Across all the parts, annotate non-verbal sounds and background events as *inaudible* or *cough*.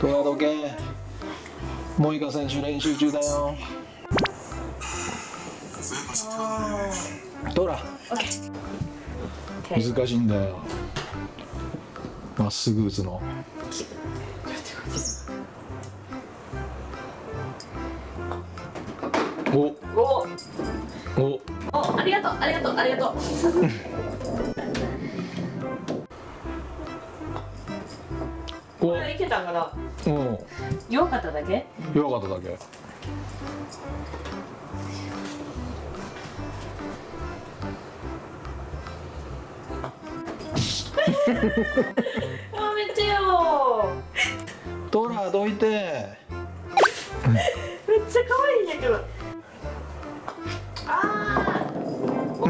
トラ時計モイカ選手練習中だよ。トラ難しいんだよ。まっすぐ打つの。おお。お。おありがとうありがとうありがとう。お。これいけたんかな？お弱かっただけ？弱かっただけ。*laughs* やめてよトラどいて。めっちゃ可愛いんやけど。あー。お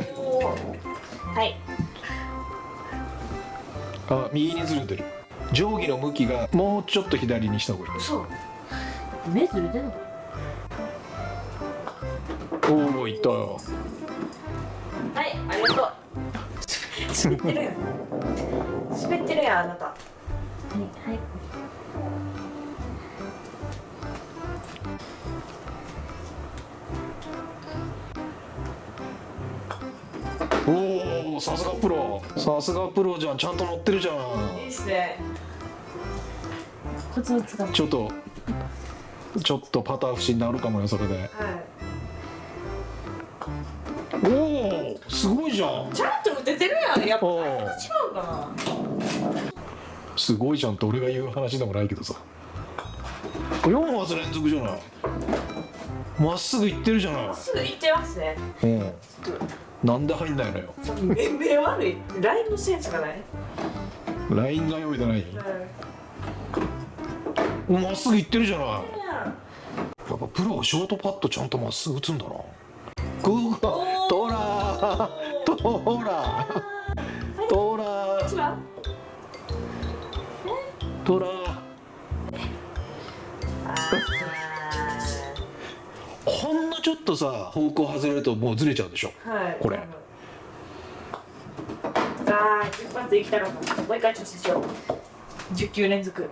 ー。はい。あ右にずれてる定規の向きがもうちょっと左にした方がいいそう目ずれてんのおおいった。よはいありがとう滑ってるやん滑ってるやんあなたはいはいおおさすがプロ。さすがプロじゃん。ちゃんと乗ってるじゃいいんちょっとちょっとパター節になるかもよそれで。はい。おおすごいじゃん。ちゃんと打ててるやん。やっぱ違うかすごいじゃんって俺が言う話でもないけどさ。4発連続じゃない。まっすぐ行ってるじゃない。なすぐ行ってますね。うんなんで入んないのよ。目目悪い？ラインのセンスがない？ラインが読めてない。まっすぐ行ってるじゃない。やっぱプロはショートパットちゃんとまっすぐ打つんだな。グー。ガトラトラトラトラとさ方向外れるともうずれちゃうでしょ？ーはい。これ。ああ一発行きたかったもう一回しよう。10球連続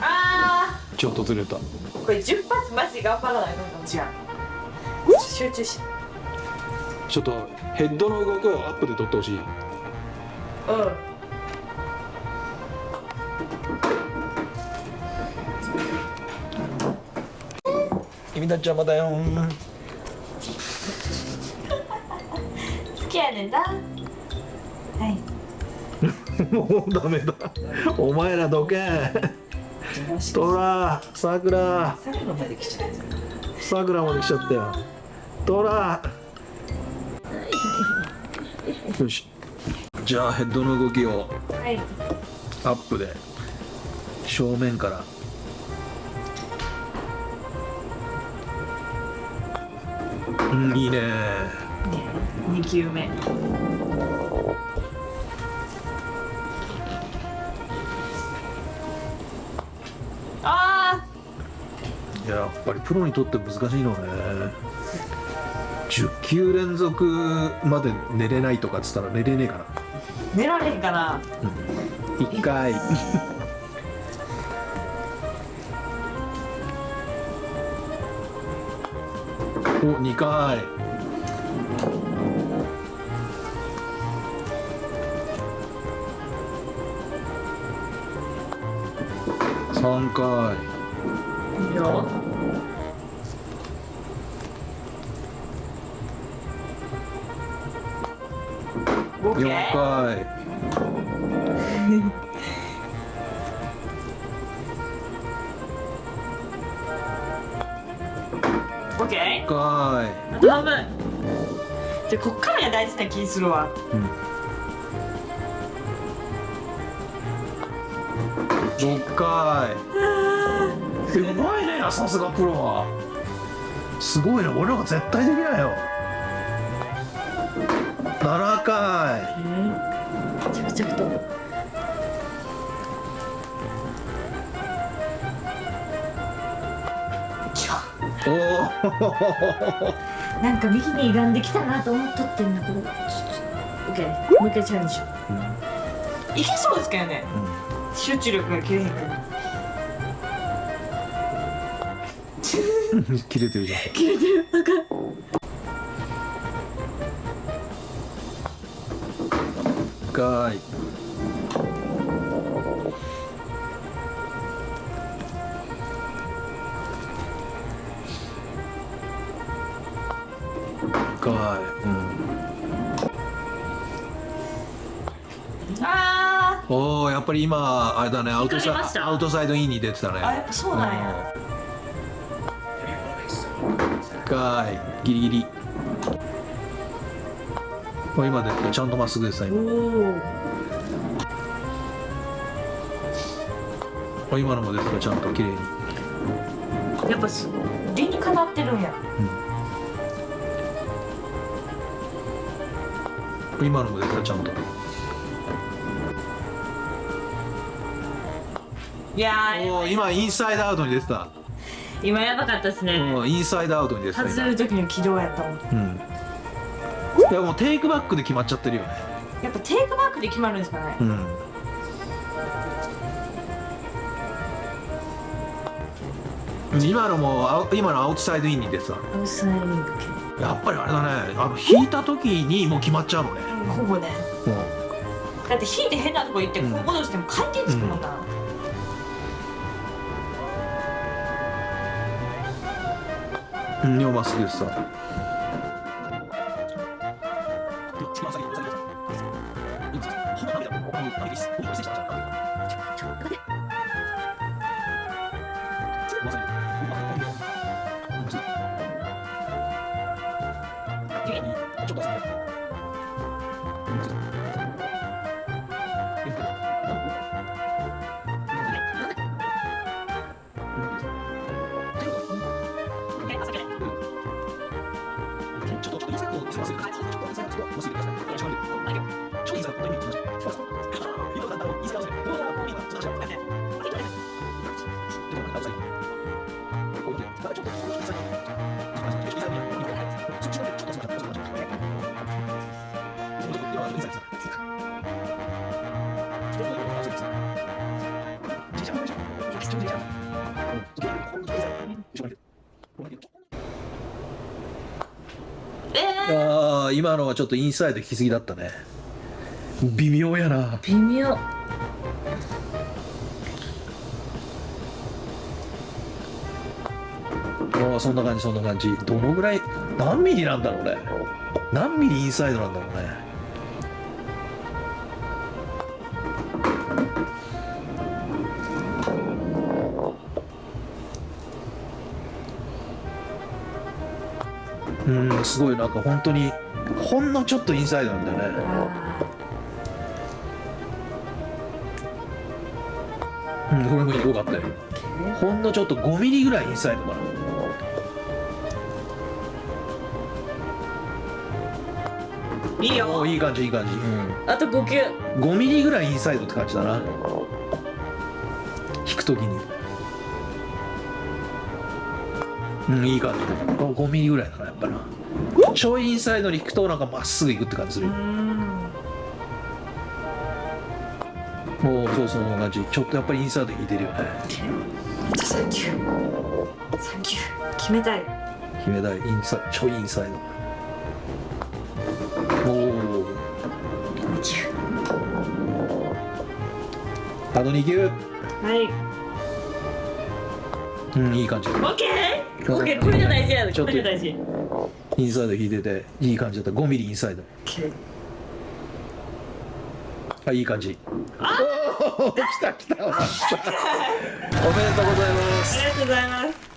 あちょっとずれた。あこれ10発マジで頑張らないと違う集中し。ちょっとヘッドの動きをアップで撮ってほしい。うん君たち邪魔だよ。好きやねんなはい。*laughs* もうダメだ。お前らどけ。トラさくら最後まで来ちゃったさくらまで来ちゃったよトラ。よし。じゃあヘッドの動きをはい。アップで。正面からうんいいね。2球目。あやっぱりプロにとって難しいのね10球連続まで寝れないとかっつったら寝れねえかなー寝られへんかな。1回お2回。3回。いいよ。オッケ4ー回 *laughs* オッケー5回あと半分じゃあこっからが大事な気するわ。6回すごいねさすがプロは。すごいね。俺らが絶対できないよ7回着々とおおなんか右に歪んできたなと思っとってんなこれ。オッケーもう一回チャレンジしよう。いけそうですけどね。集中力が切れへんくな切れてるじゃん。*laughs* 切れてる。なんかかいか。い、あうん、おおやっぱり今あれだねアウトサ疲れました？アウトサイドインに出てたね。あやっぱそうなんや。うん。かい。ギリギリ。お今出てたちゃんとまっすぐでしたお今今のも出てたちゃんと綺麗に。やっぱす理にかなってるんや今のも出てたちゃんと。いやーおー今インサイドアウトに出てた、今やばかったですね。うん、インサイドアウトに出てた外れる時の軌道やったもん。今うん。いやもうテイクバックで決まっちゃってるよね。やっぱテイクバックで決まるんですかね。うん。今のも今のアウトサイドインに出てた。アウトサイドインやっぱりあれだね。あの引いた時にもう決まっちゃうのね。ほぼね。うだって引いて変なとこ行ってこうんう戻しても回転つくもんな、ん。うん、まっす。ぐでさえー、ああ今のはちょっとインサイド引きすぎだったね。微妙やな。微妙。ああそんな感じそんな感じ。どのぐらい何ミリなんだろうね。何ミリインサイドなんだろうねうんすごいなんか本当にほんのちょっとインサイドなんだよね。うんこれもよかったよ。ほんのちょっと5ミリぐらいインサイドかな。いいよ。おいい感じいい感じ、うん、あと5球。5ミリぐらいインサイドって感じだな。引くときにうんいい感じ。5ミリぐらいだなやっぱな。ちょいインサイドに引くとなんかまっすぐ行くって感じするよ。もうそうその感じ。ちょっとやっぱりインサイド引いてるよね。あと3球3球決めたい。決めたい。インサイちょい。インサイド。おお2球あと2球。はいうんいい感じ。オッケー？オッケーこれが大事や。ちょっことれが大事。インサイド引いてていい感じだ。った5ミリインサイド。あいい感じ。おお来た来た。*laughs* おめでとうございます。ありがとうございます